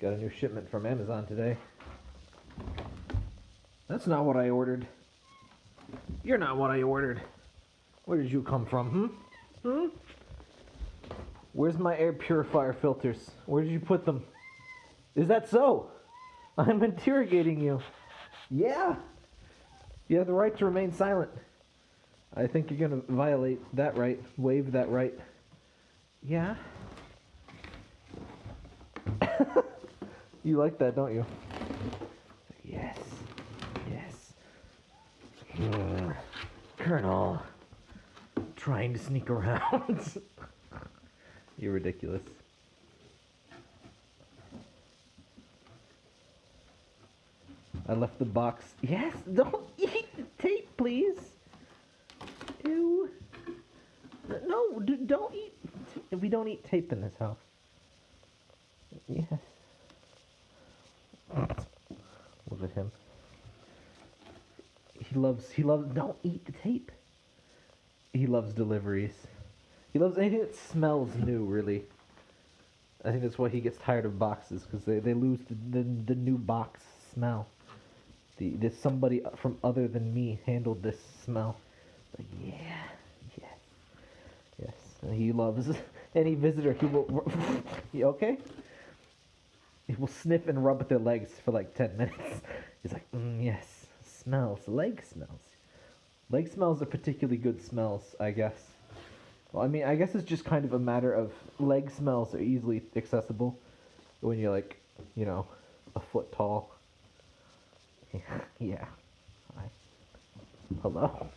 Got a new shipment from Amazon today. That's not what I ordered. You're not what I ordered. Where did you come from, hmm? Hmm? Where's my air purifier filters? Where did you put them? Is that so? I'm interrogating you. Yeah. You have the right to remain silent. I think you're gonna violate that right, waive that right. Yeah. you like that, don't you? Yes. Yes. Colonel. Trying to sneak around. You're ridiculous. I left the box. Yes, don't eat the tape, please. Ew. No, don't eat. We don't eat tape in this house. Yes. Look at him. He loves. He loves. Don't eat the tape. He loves deliveries. He loves anything that smells new. Really. I think that's why he gets tired of boxes because they, they lose the, the the new box smell. The this somebody from other than me handled this smell. But yeah, yes, yes. And he loves any visitor. He will. okay? He will sniff and rub at their legs for like ten minutes. He's like, mm, yes, smells, leg smells. Leg smells are particularly good smells, I guess. Well, I mean, I guess it's just kind of a matter of leg smells are easily accessible when you're like, you know, a foot tall. yeah. Hi. Hello.